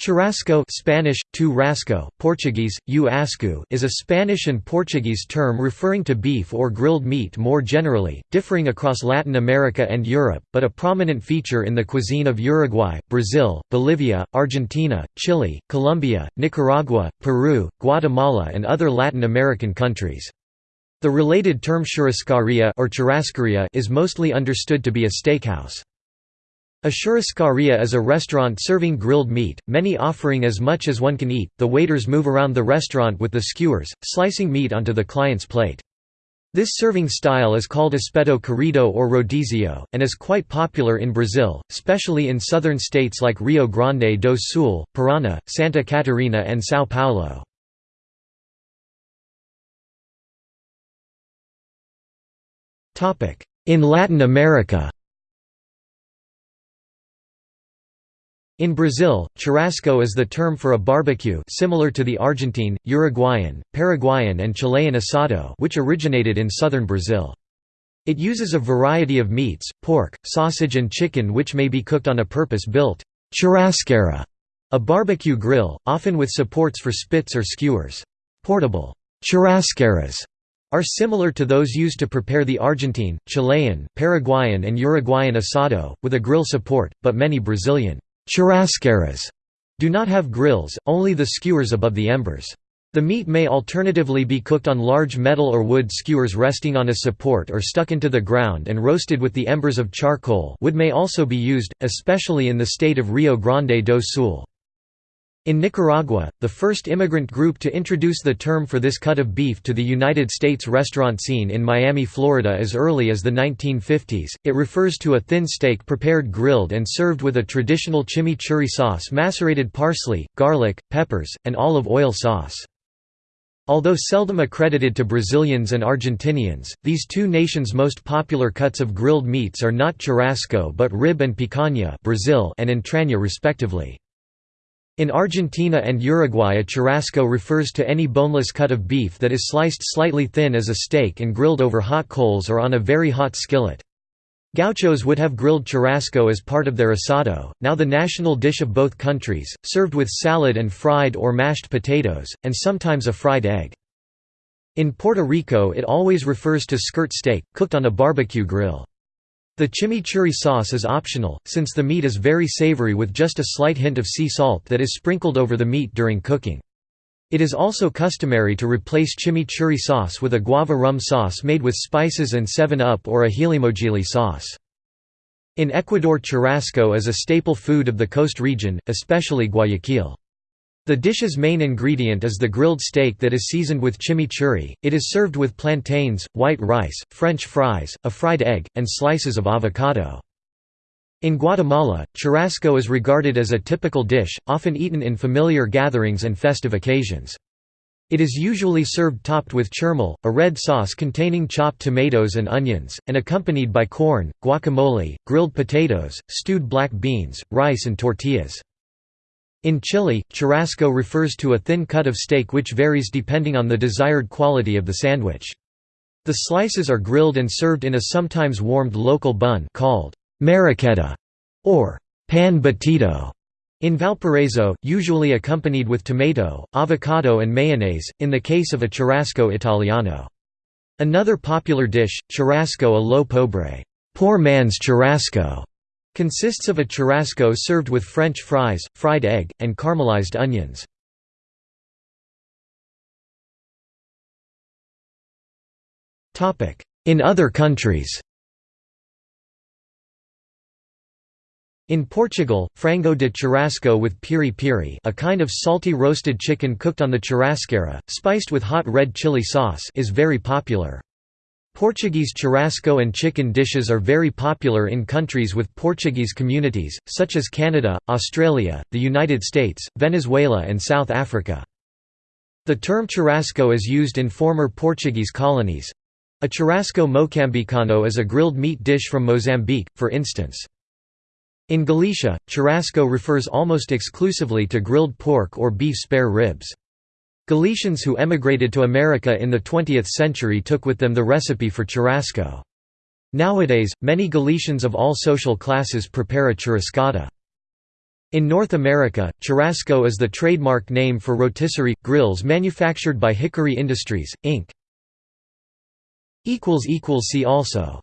Churrasco Spanish, tu rasco, Portuguese, u is a Spanish and Portuguese term referring to beef or grilled meat more generally, differing across Latin America and Europe, but a prominent feature in the cuisine of Uruguay, Brazil, Bolivia, Argentina, Chile, Colombia, Nicaragua, Peru, Guatemala and other Latin American countries. The related term churrascaria or churrascaria is mostly understood to be a steakhouse. A churrascaria is a restaurant serving grilled meat, many offering as much as one can eat. The waiters move around the restaurant with the skewers, slicing meat onto the client's plate. This serving style is called espeto corrido or rodizio, and is quite popular in Brazil, especially in southern states like Rio Grande do Sul, Paraná, Santa Catarina and São Paulo. In Latin America In Brazil, churrasco is the term for a barbecue similar to the Argentine, Uruguayan, Paraguayan and Chilean asado which originated in southern Brazil. It uses a variety of meats, pork, sausage and chicken which may be cooked on a purpose-built churrasqueira, a barbecue grill, often with supports for spits or skewers. Portable churrasqueiras are similar to those used to prepare the Argentine, Chilean, Paraguayan and Uruguayan asado, with a grill support, but many Brazilian Churrasqueiras do not have grills, only the skewers above the embers. The meat may alternatively be cooked on large metal or wood skewers resting on a support or stuck into the ground and roasted with the embers of charcoal wood may also be used, especially in the state of Rio Grande do Sul. In Nicaragua, the first immigrant group to introduce the term for this cut of beef to the United States restaurant scene in Miami, Florida as early as the 1950s, it refers to a thin steak prepared grilled and served with a traditional chimichurri sauce macerated parsley, garlic, peppers, and olive oil sauce. Although seldom accredited to Brazilians and Argentinians, these two nations' most popular cuts of grilled meats are not churrasco but rib and picanha Brazil and entraña respectively. In Argentina and Uruguay a churrasco refers to any boneless cut of beef that is sliced slightly thin as a steak and grilled over hot coals or on a very hot skillet. Gauchos would have grilled churrasco as part of their asado, now the national dish of both countries, served with salad and fried or mashed potatoes, and sometimes a fried egg. In Puerto Rico it always refers to skirt steak, cooked on a barbecue grill. The chimichurri sauce is optional, since the meat is very savory with just a slight hint of sea salt that is sprinkled over the meat during cooking. It is also customary to replace chimichurri sauce with a guava rum sauce made with spices and 7-Up or a gilimogili sauce. In Ecuador churrasco is a staple food of the coast region, especially Guayaquil. The dish's main ingredient is the grilled steak that is seasoned with chimichurri. It is served with plantains, white rice, French fries, a fried egg, and slices of avocado. In Guatemala, churrasco is regarded as a typical dish, often eaten in familiar gatherings and festive occasions. It is usually served topped with chirmol, a red sauce containing chopped tomatoes and onions, and accompanied by corn, guacamole, grilled potatoes, stewed black beans, rice and tortillas. In Chile, churrasco refers to a thin cut of steak which varies depending on the desired quality of the sandwich. The slices are grilled and served in a sometimes warmed local bun called marraqueta or pan batido in Valparaiso, usually accompanied with tomato, avocado and mayonnaise, in the case of a churrasco italiano. Another popular dish, churrasco a lo pobre poor man's churrasco", Consists of a churrasco served with French fries, fried egg, and caramelized onions. In other countries In Portugal, frango de churrasco with piri piri a kind of salty roasted chicken cooked on the churrasqueira, spiced with hot red chili sauce is very popular. Portuguese churrasco and chicken dishes are very popular in countries with Portuguese communities, such as Canada, Australia, the United States, Venezuela and South Africa. The term churrasco is used in former Portuguese colonies. A churrasco moçambicano is a grilled meat dish from Mozambique, for instance. In Galicia, churrasco refers almost exclusively to grilled pork or beef spare ribs. Galicians who emigrated to America in the 20th century took with them the recipe for churrasco. Nowadays, many Galicians of all social classes prepare a churrascada. In North America, Churrasco is the trademark name for rotisserie, grills manufactured by Hickory Industries, Inc. See also